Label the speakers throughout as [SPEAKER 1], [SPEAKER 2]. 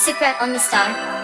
[SPEAKER 1] Secret on the Star.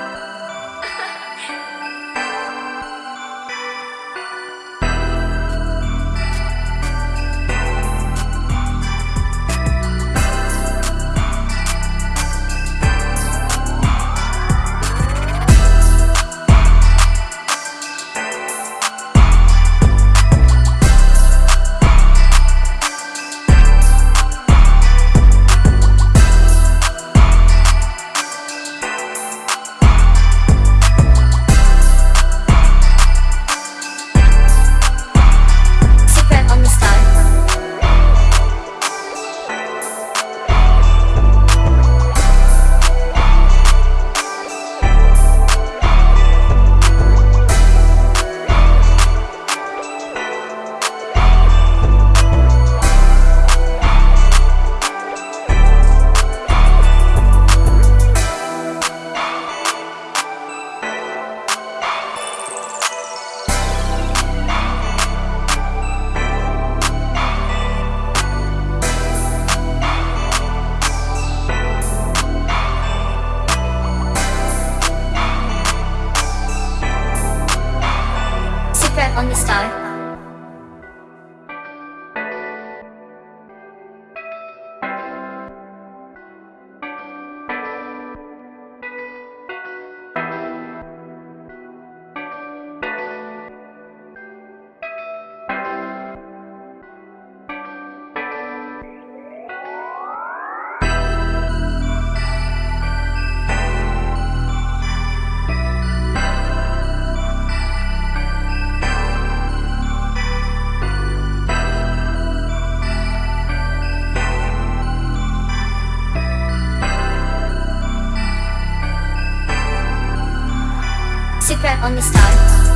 [SPEAKER 1] On the Star. On the Star.